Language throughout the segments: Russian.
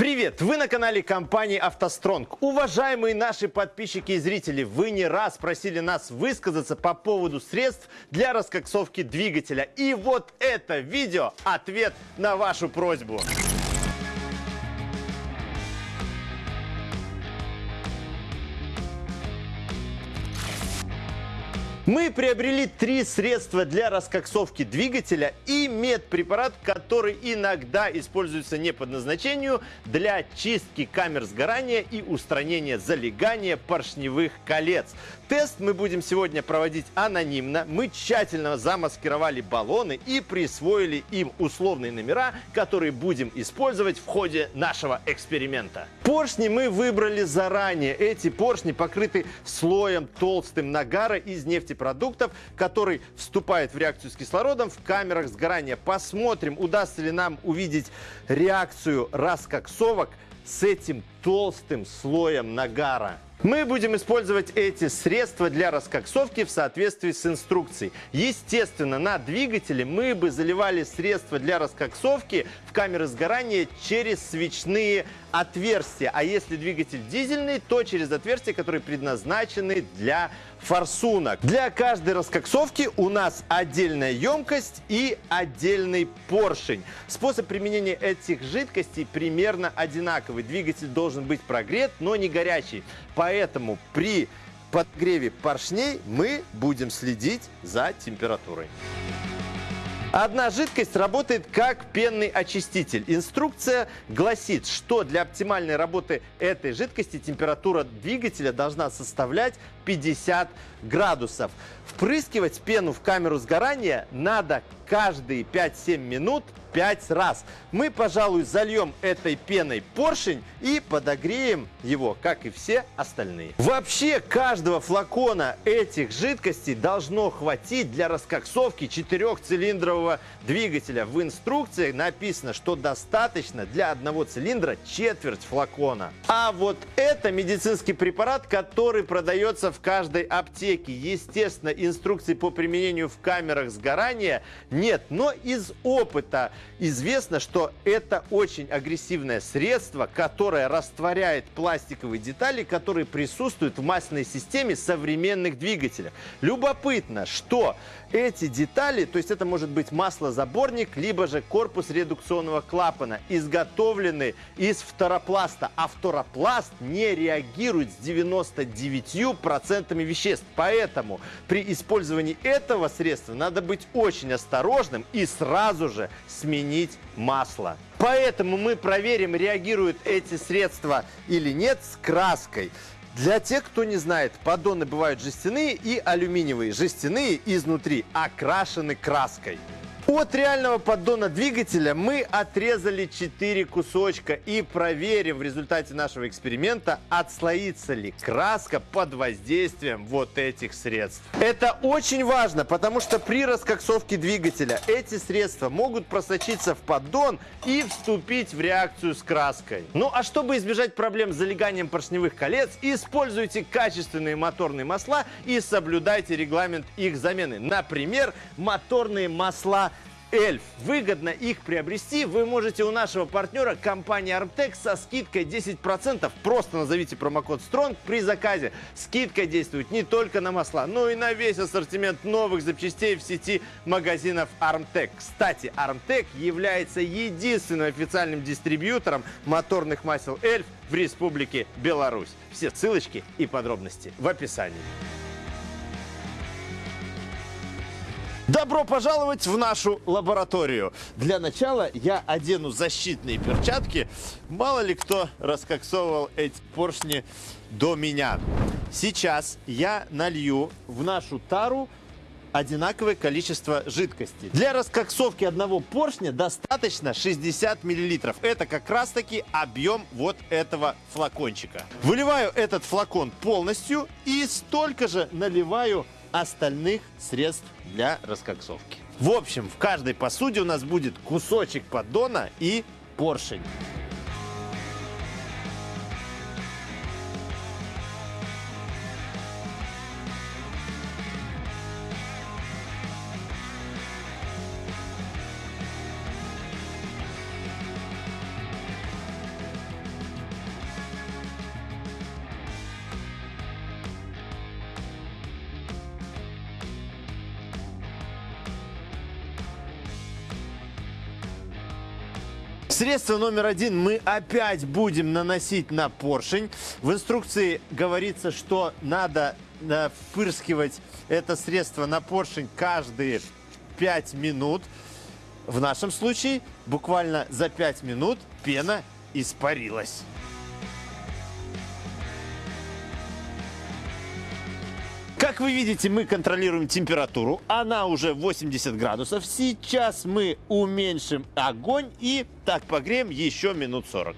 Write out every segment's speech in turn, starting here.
Привет! Вы на канале компании «АвтоСтронг». Уважаемые наши подписчики и зрители, вы не раз просили нас высказаться по поводу средств для раскоксовки двигателя. И вот это видео – ответ на вашу просьбу. Мы приобрели три средства для раскоксовки двигателя и медпрепарат, который иногда используется не по назначению для чистки камер сгорания и устранения залегания поршневых колец. Тест мы будем сегодня проводить анонимно. Мы тщательно замаскировали баллоны и присвоили им условные номера, которые будем использовать в ходе нашего эксперимента. Поршни мы выбрали заранее. Эти поршни покрыты слоем толстым нагара из нефтепродуктов продуктов, который вступает в реакцию с кислородом в камерах сгорания. Посмотрим, удастся ли нам увидеть реакцию раскоксовок с этим толстым слоем нагара. Мы будем использовать эти средства для раскоксовки в соответствии с инструкцией. Естественно, на двигателе мы бы заливали средства для раскоксовки в камеры сгорания через свечные отверстия. А если двигатель дизельный, то через отверстия, которые предназначены для форсунок. Для каждой раскоксовки у нас отдельная емкость и отдельный поршень. Способ применения этих жидкостей примерно одинаковый. Двигатель должен быть прогрет, но не горячий. Поэтому при подгреве поршней мы будем следить за температурой. Одна жидкость работает как пенный очиститель. Инструкция гласит, что для оптимальной работы этой жидкости температура двигателя должна составлять 50 градусов. Впрыскивать пену в камеру сгорания надо каждые 5-7 минут 5 раз. Мы, пожалуй, зальем этой пеной поршень и подогреем его, как и все остальные. Вообще, каждого флакона этих жидкостей должно хватить для раскоксовки четырехцилиндрового двигателя. В инструкции написано, что достаточно для одного цилиндра четверть флакона. А вот это медицинский препарат, который продается в каждой аптеке. Естественно, инструкции по применению в камерах сгорания нет, но из опыта известно, что это очень агрессивное средство, которое растворяет пластиковые детали, которые присутствуют в масляной системе современных двигателей. Любопытно, что эти детали, то есть это может быть маслозаборник, либо же корпус редукционного клапана, изготовлены из фторопласта, а фторопласт не реагирует с 99% веществ. Поэтому при использовании этого средства надо быть очень осторожным и сразу же сменить масло. Поэтому мы проверим, реагируют эти средства или нет с краской. Для тех, кто не знает, поддоны бывают жестяные и алюминиевые. Жестяные изнутри окрашены краской. От реального поддона двигателя мы отрезали 4 кусочка и проверим в результате нашего эксперимента, отслоится ли краска под воздействием вот этих средств. Это очень важно, потому что при раскоксовке двигателя эти средства могут просочиться в поддон и вступить в реакцию с краской. Ну а чтобы избежать проблем с залеганием поршневых колец, используйте качественные моторные масла и соблюдайте регламент их замены. Например, моторные масла Эльф. Выгодно их приобрести вы можете у нашего партнера компании Armtec со скидкой 10%. Просто назовите промокод STRONG при заказе. Скидка действует не только на масла, но и на весь ассортимент новых запчастей в сети магазинов Armtec. Кстати, Armtec является единственным официальным дистрибьютором моторных масел Эльф в Республике Беларусь. Все ссылочки и подробности в описании. Добро пожаловать в нашу лабораторию. Для начала я одену защитные перчатки. Мало ли кто раскоксовывал эти поршни до меня. Сейчас я налью в нашу тару одинаковое количество жидкости. Для раскоксовки одного поршня достаточно 60 мл. Это как раз таки объем вот этого флакончика. Выливаю этот флакон полностью и столько же наливаю остальных средств для раскоксовки. В общем, в каждой посуде у нас будет кусочек поддона и поршень. Средство номер один мы опять будем наносить на поршень. В инструкции говорится, что надо э, впырскивать это средство на поршень каждые 5 минут. В нашем случае буквально за 5 минут пена испарилась. Вы видите, мы контролируем температуру. Она уже 80 градусов. Сейчас мы уменьшим огонь и так погреем еще минут 40.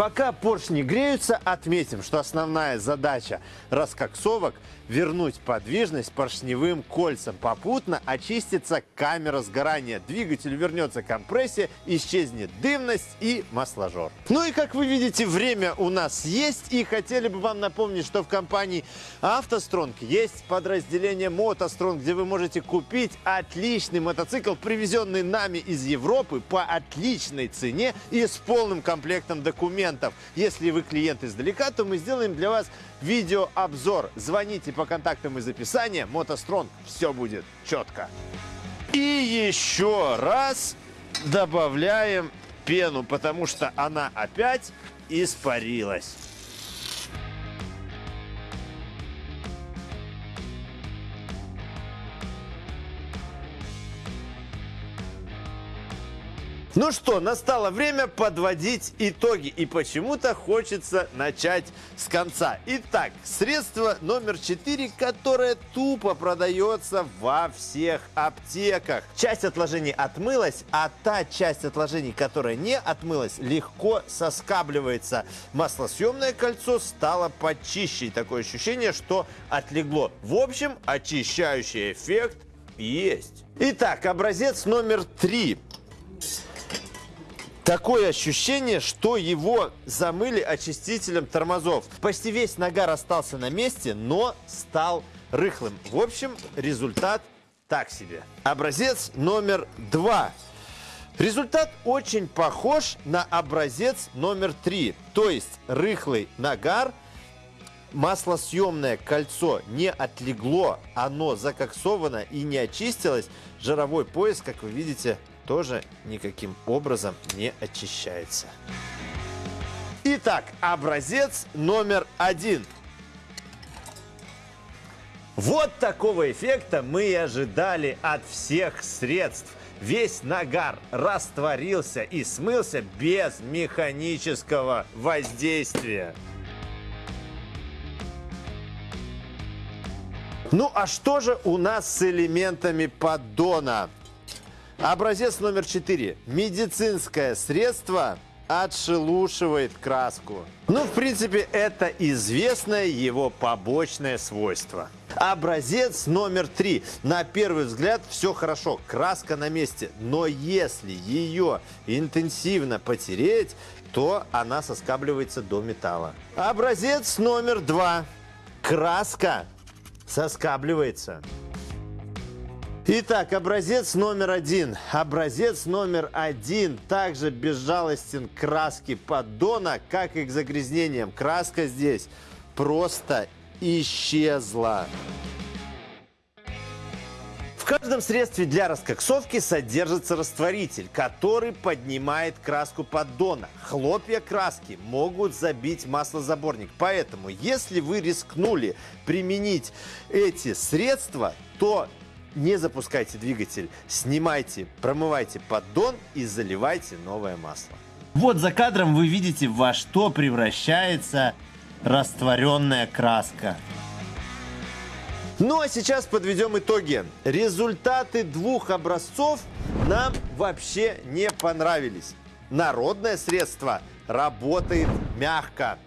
Пока поршни греются, отметим, что основная задача раскоксовок – вернуть подвижность поршневым кольцам. Попутно очистится камера сгорания. Двигателю вернется компрессия, исчезнет дымность и масложор. Ну и как вы видите, время у нас есть. И хотели бы вам напомнить, что в компании автостронг есть подразделение мотостронг, где вы можете купить отличный мотоцикл, привезенный нами из Европы по отличной цене и с полным комплектом документов. Если вы клиент издалека, то мы сделаем для вас видеообзор. Звоните по контактам из описания. Мотострон, все будет четко. И еще раз добавляем пену, потому что она опять испарилась. Ну что, настало время подводить итоги. И почему-то хочется начать с конца. Итак, средство номер 4, которое тупо продается во всех аптеках. Часть отложений отмылась, а та часть отложений, которая не отмылась, легко соскабливается. Маслосъемное кольцо стало почище. Такое ощущение, что отлегло. В общем, очищающий эффект есть. Итак, образец номер три. Такое ощущение, что его замыли очистителем тормозов. Почти весь нагар остался на месте, но стал рыхлым. В общем, результат так себе. Образец номер два. Результат очень похож на образец номер три. То есть рыхлый нагар, маслосъемное кольцо не отлегло, оно закоксовано и не очистилось. Жировой пояс, как вы видите, тоже никаким образом не очищается. Итак, образец номер один. Вот такого эффекта мы и ожидали от всех средств. Весь нагар растворился и смылся без механического воздействия. Ну а что же у нас с элементами поддона? Образец номер 4. Медицинское средство отшелушивает краску. Ну, в принципе, это известное его побочное свойство. Образец номер три. На первый взгляд все хорошо, краска на месте. Но если ее интенсивно потереть, то она соскабливается до металла. Образец номер два. Краска соскабливается. Итак, образец номер один. Образец номер один также безжалостен к краске поддона, как и к загрязнениям. Краска здесь просто исчезла. В каждом средстве для раскоксовки содержится растворитель, который поднимает краску поддона. Хлопья краски могут забить маслозаборник. Поэтому, если вы рискнули применить эти средства, то не запускайте двигатель, снимайте, промывайте поддон и заливайте новое масло. Вот за кадром вы видите, во что превращается растворенная краска. Ну а сейчас подведем итоги. Результаты двух образцов нам вообще не понравились. Народное средство работает мягко.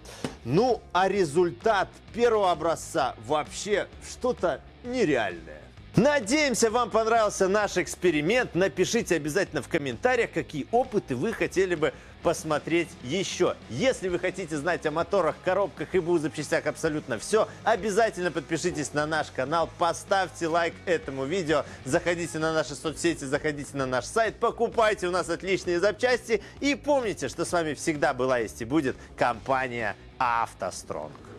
Ну а результат первого образца вообще что-то нереальное. Надеемся, вам понравился наш эксперимент. Напишите обязательно в комментариях, какие опыты вы хотели бы посмотреть еще. Если вы хотите знать о моторах, коробках и БУ запчастях абсолютно все, обязательно подпишитесь на наш канал, поставьте лайк этому видео, заходите на наши соцсети, заходите на наш сайт, покупайте у нас отличные запчасти и помните, что с вами всегда была есть и будет компания «АвтоСтронг».